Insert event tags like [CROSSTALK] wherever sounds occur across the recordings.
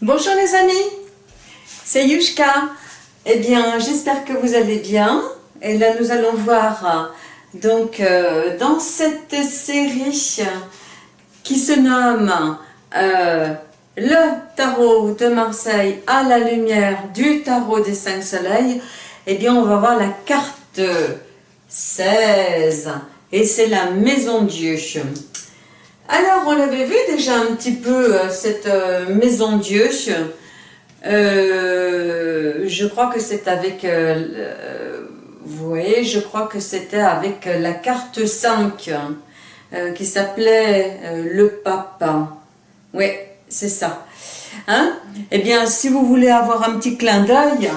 Bonjour les amis, c'est Yushka. Eh bien, j'espère que vous allez bien. Et là, nous allons voir donc euh, dans cette série qui se nomme euh, Le tarot de Marseille à la lumière du tarot des cinq soleils. Eh bien, on va voir la carte 16 et c'est la maison Dieu. Alors, on l'avait vu déjà un petit peu, euh, cette euh, maison Dieu. Euh, je crois que c'est avec, vous voyez, je crois que c'était avec la carte 5 qui s'appelait le papa. Oui, c'est ça. Hein? Eh bien, si vous voulez avoir un petit clin d'œil,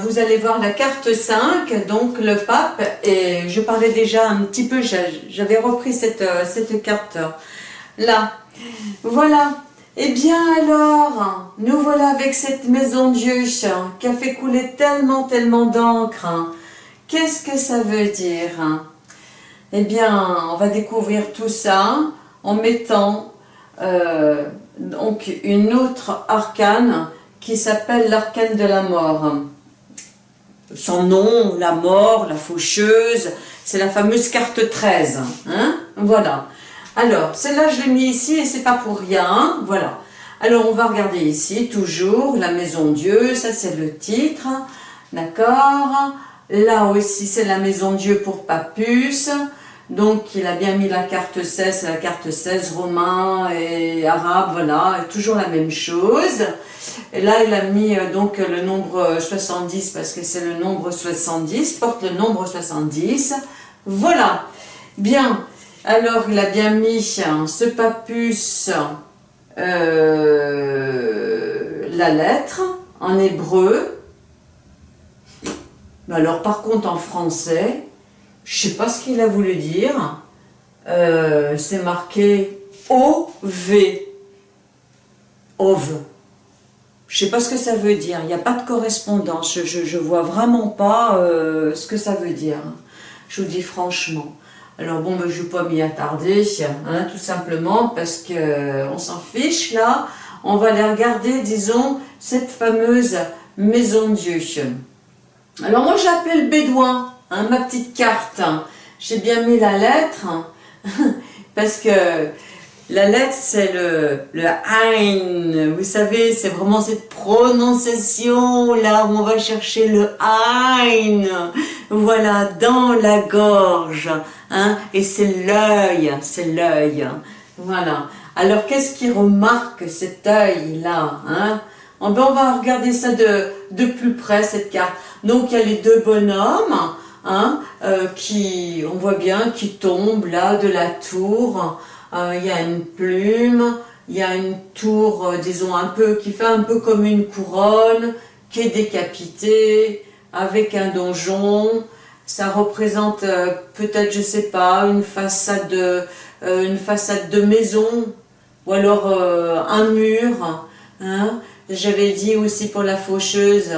vous allez voir la carte 5, donc le pape, et je parlais déjà un petit peu, j'avais repris cette, cette carte là. Voilà. Eh bien alors, nous voilà avec cette maison Dieu qui a fait couler tellement, tellement d'encre. Qu'est-ce que ça veut dire? Eh bien, on va découvrir tout ça en mettant euh, donc une autre arcane qui s'appelle l'arcane de la mort. Son nom, la mort, la faucheuse, c'est la fameuse carte 13. Hein voilà. Alors, celle-là, je l'ai mis ici et c'est pas pour rien. Voilà. Alors, on va regarder ici, toujours, la maison Dieu. Ça, c'est le titre. D'accord Là aussi, c'est la maison Dieu pour Papus. Donc, il a bien mis la carte 16, la carte 16, romain et arabe, voilà, toujours la même chose. Et là, il a mis euh, donc le nombre 70 parce que c'est le nombre 70, porte le nombre 70. Voilà. Bien. Alors, il a bien mis hein, ce papus, euh, la lettre, en hébreu. Alors, par contre, en français, je sais pas ce qu'il a voulu dire. Euh, c'est marqué O-V. OV. Je sais pas ce que ça veut dire. Il n'y a pas de correspondance. Je ne vois vraiment pas euh, ce que ça veut dire. Je vous dis franchement. Alors bon, ben, je ne vais pas m'y attarder, hein, tout simplement parce qu'on euh, s'en fiche là. On va aller regarder, disons, cette fameuse maison Dieu. Alors moi j'appelle Bédouin, hein, ma petite carte. J'ai bien mis la lettre [LAUGHS] parce que la lettre, c'est le, le Ein. Vous savez, c'est vraiment cette prononciation là où on va chercher le Ein. Voilà, dans la gorge. Hein, et c'est l'œil, c'est l'œil. Voilà. Alors, qu'est-ce qui remarque cet œil-là hein? On va regarder ça de, de plus près, cette carte. Donc, il y a les deux bonhommes, hein, euh, qui, on voit bien, qui tombent là de la tour. Euh, il y a une plume, il y a une tour, euh, disons, un peu, qui fait un peu comme une couronne, qui est décapitée, avec un donjon. Ça représente peut-être, je sais pas, une façade de, une façade de maison, ou alors un mur. Hein. J'avais dit aussi pour la faucheuse,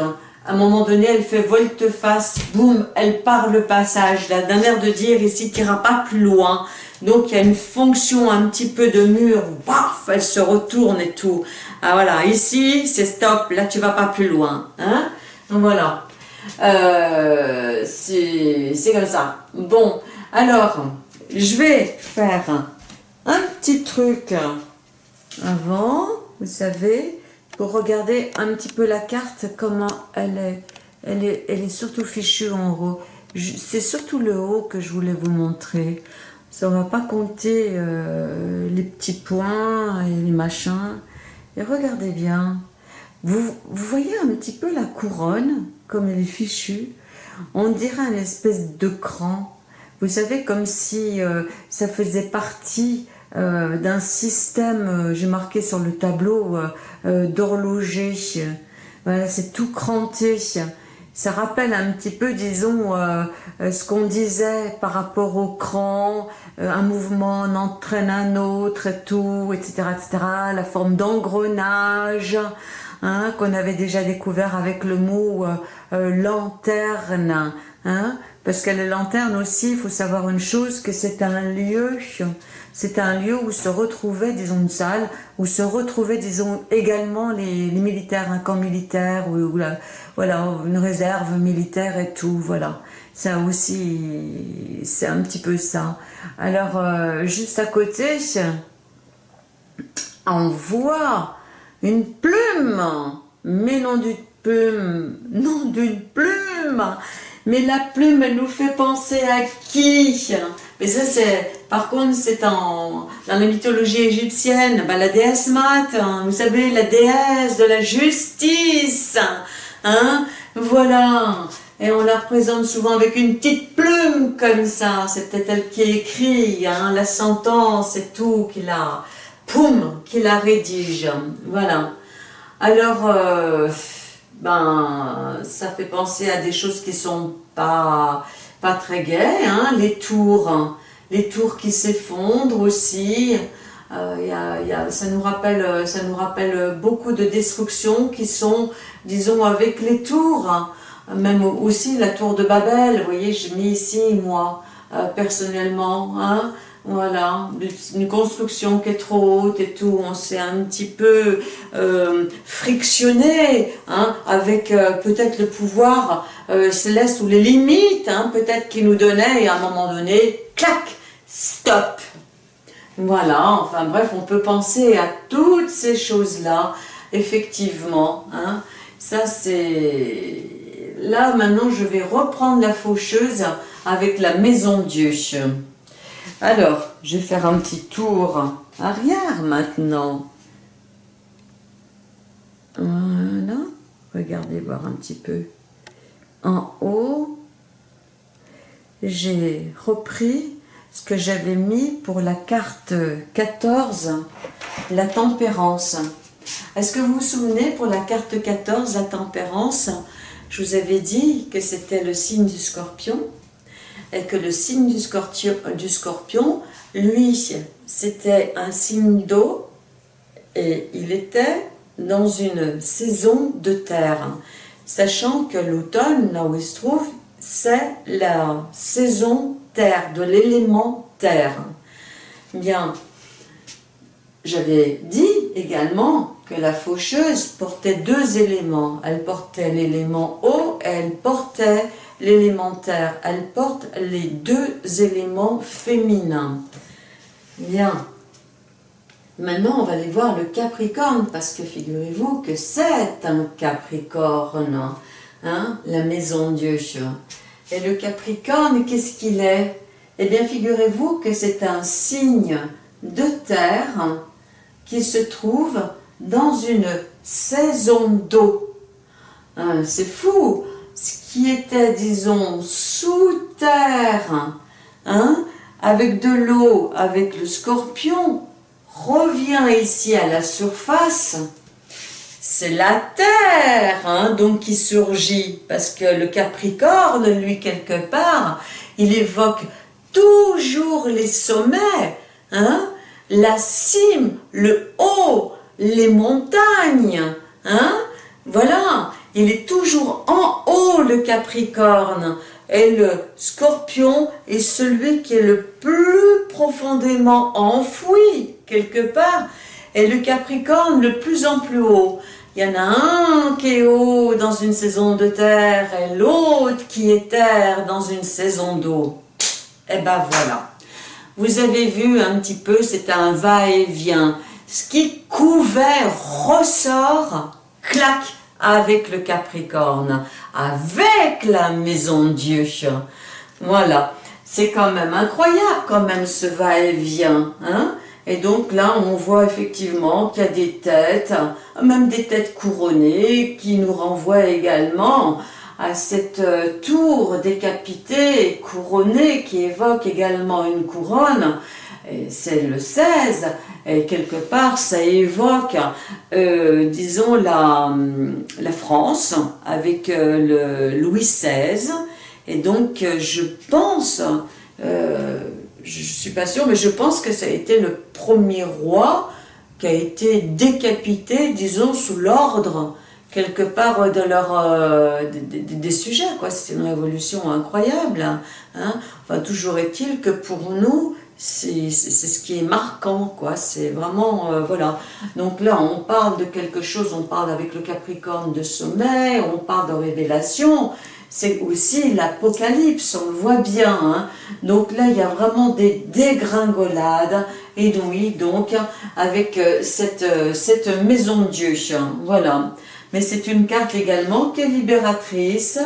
à un moment donné, elle fait volte-face, boum, elle part le passage, d'un air de dire, ici, tu n'iras pas plus loin. Donc il y a une fonction un petit peu de mur, paf, elle se retourne et tout. Ah voilà, ici c'est stop, là tu vas pas plus loin. Hein Donc voilà, euh, c'est comme ça. Bon, alors, je vais faire un petit truc avant, vous savez, pour regarder un petit peu la carte, comment elle est. Elle est, surtout fichue en haut. C'est surtout le haut que je voulais vous montrer. Ça ne va pas compter euh, les petits points et les machins. Et regardez bien. Vous, voyez un petit peu la couronne, comme elle est fichue? On dirait une espèce de cran. Vous savez, comme si euh, ça faisait partie euh, d'un système, j'ai marqué sur le tableau, d'horloger. Voilà, c'est tout cranté ça rappelle un petit peu, disons, euh, euh, ce qu'on disait par rapport au cran, euh, un mouvement en entraîne un autre et tout, etc., etc., la forme d'engrenage, hein, qu'on avait déjà découvert avec le mot lanterne, hein, Parce que la lanterne aussi, il faut savoir une chose, que c'est un lieu, c'est un lieu où se retrouvaient, disons, une salle, où se retrouvaient, disons, également les, militaires, un camp militaire, ou, voilà, une réserve militaire et tout, voilà. Ça aussi, c'est un petit peu ça. Alors, euh, juste à côté, on voit une plume, mais non d'une plume, non d'une plume, mais la plume, elle nous fait penser à qui? Mais ça, c'est, par contre, c'est en, dans la mythologie égyptienne, bah, la déesse Mat, hein, vous savez, la déesse de la justice, hein, voilà. Et on la représente souvent avec une petite plume comme ça, c'est peut-être elle qui écrit, hein, la sentence et tout, qui la, poum, qui la rédige, voilà. Alors, euh, ben, ça fait penser à des choses qui sont pas, pas très gaies, hein, les tours, les tours qui s'effondrent aussi, euh, ça, nous rappelle, ça nous rappelle beaucoup de destructions qui sont, disons, avec les tours, même aussi la tour de Babel, vous voyez, j'ai mis ici, moi, euh, personnellement, hein, voilà, une construction qui est trop haute et tout, on s'est un petit peu euh, frictionné hein, avec euh, peut-être le pouvoir euh, céleste ou les limites, hein, peut-être qu'il nous donnait et à un moment donné, clac, stop. Voilà, enfin bref, on peut penser à toutes ces choses-là, effectivement. Hein, ça c'est... Là maintenant je vais reprendre la faucheuse avec la maison Dieu. Alors, je vais faire un petit tour arrière maintenant. Voilà. Regardez voir un petit peu. En haut, j'ai repris ce que j'avais mis pour la carte 14, la tempérance. Est-ce que vous vous souvenez pour la carte 14, la tempérance, je vous avais dit que c'était le signe du scorpion? Que le signe du scorpion, du scorpion lui, c'était un signe d'eau et il était dans une saison de terre, sachant que l'automne, là où il se trouve, c'est la saison terre, de l'élément terre. Bien, j'avais dit également que la faucheuse portait deux éléments. Elle portait l'élément eau et elle portait l'élémentaire. Elle porte les deux éléments féminins. Bien. Maintenant, on va aller voir le Capricorne, parce que figurez-vous que c'est un Capricorne, hein, la maison Dieu. Et le Capricorne, qu'est-ce qu'il est? Eh bien, figurez-vous que c'est un signe de terre qui se trouve dans une saison d'eau. Hein, c'est fou ce qui était, disons, sous terre, hein, avec de l'eau, avec le scorpion, revient ici à la surface, c'est la terre hein, donc qui surgit, parce que le Capricorne, lui, quelque part, il évoque toujours les sommets, hein, la cime, le haut, les montagnes, hein, voilà, il est toujours en haut le Capricorne, et le scorpion est celui qui est le plus profondément enfoui, quelque part, et le capricorne le plus en plus haut. Il y en a un qui est haut dans une saison de terre et l'autre qui est terre dans une saison d'eau. Et eh ben voilà. Vous avez vu un petit peu, c'est un va-et-vient. Ce qui couvert ressort, clac, avec le Capricorne, avec la maison Dieu. Voilà, c'est quand même incroyable quand même ce va-et-vient. Hein et donc là, on voit effectivement qu'il y a des têtes, même des têtes couronnées, qui nous renvoient également à cette euh, tour décapitée, couronnée, qui évoque également une couronne, c'est le 16, et quelque part ça évoque, euh, disons, la, la, France avec euh, le Louis XVI, et donc euh, je pense, je suis pas sûre, mais je pense que ça a été le premier roi qui a été décapité, disons, sous l'ordre quelque part de leur, euh, des, sujets, quoi. C'est une révolution incroyable. Hein. Enfin, toujours est-il que pour nous, c'est ce qui est marquant, quoi. C'est vraiment, euh, voilà. Donc là, on parle de quelque chose, on parle avec le Capricorne de sommet, on parle de révélation, c'est aussi l'Apocalypse, on le voit bien. Hein. Donc là, il y a vraiment des dégringolades, et oui, donc, avec euh, cette, cette maison de Dieu, voilà mais c'est une carte également qui est libératrice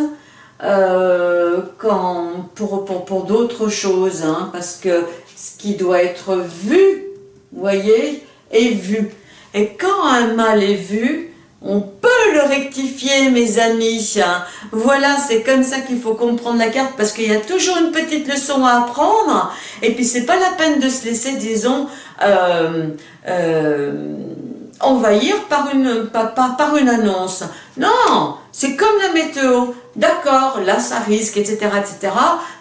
euh, quand, pour, pour, pour d'autres choses, hein, parce que ce qui doit être vu, voyez, est vu. Et quand un mal est vu, on peut le rectifier, mes amis. Voilà, c'est comme ça qu'il faut comprendre la carte, parce qu'il y a toujours une petite leçon à apprendre, et puis c'est pas la peine de se laisser, disons, euh, euh, envahir par une, par une annonce. Non, c'est comme la météo. D'accord, là ça risque, etc., etc.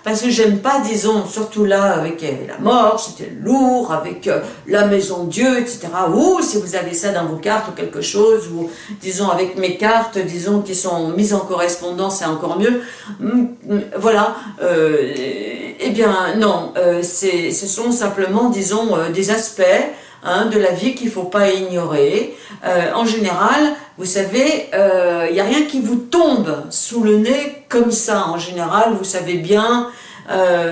Parce que j'aime pas, disons, surtout là avec la mort, c'était lourd, avec euh, la maison de Dieu, etc. Ou si vous avez ça dans vos cartes ou quelque chose, ou disons avec mes cartes, disons qui sont mises en correspondance, c'est encore mieux. Mm, mm, voilà, euh, eh bien non, euh, ce sont simplement, disons, des aspects Hein, de la vie qu'il ne faut pas ignorer. Euh, en général, vous savez, il euh, n'y a rien qui vous tombe sous le nez comme ça. En général, vous savez bien euh,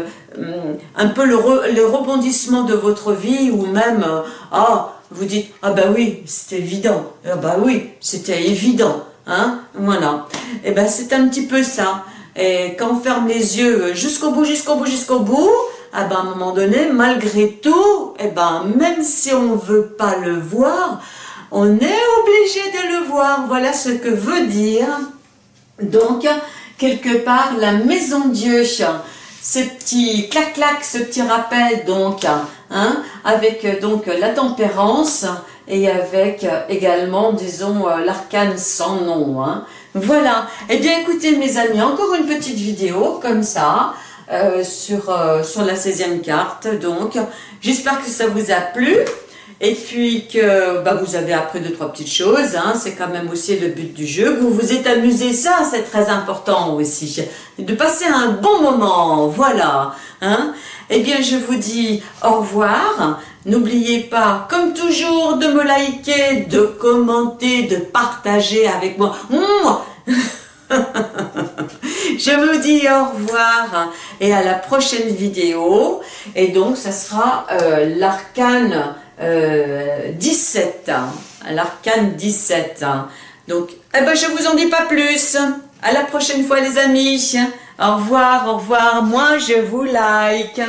un peu le, rebondissement de votre vie ou même, ah, vous dites, ah bah oui, c'était évident, ah bah oui, c'était évident, hein, voilà. Et eh ben c'est un petit peu ça. Et quand on ferme les yeux jusqu'au bout, jusqu'au bout, jusqu'au bout, ah ben, à un moment donné, malgré tout, eh ben, même si on ne veut pas le voir, on est obligé de le voir. Voilà ce que veut dire, donc, quelque part, la maison Dieu. Ce petit clac-clac, ce petit rappel, donc, hein, avec donc la tempérance et avec également, disons, l'arcane sans nom. Hein. Voilà. Eh bien, écoutez, mes amis, encore une petite vidéo comme ça. Euh, sur, euh, sur la 16e carte. Donc, j'espère que ça vous a plu. Et puis que bah, vous avez appris deux, trois petites choses. Hein. C'est quand même aussi le but du jeu. Vous vous êtes amusé, ça c'est très important aussi. De passer un bon moment, voilà. Hein. Eh bien, je vous dis au revoir. N'oubliez pas, comme toujours, de me liker, de commenter, de partager avec moi. [LAUGHS] Je vous dis au revoir et à la prochaine vidéo. Et donc, ça sera euh, l'arcane 17. Euh, l'arcane 17. Donc, eh ben, je vous en dis pas plus. À la prochaine fois, les amis. Au revoir, au revoir. Moi, je vous like.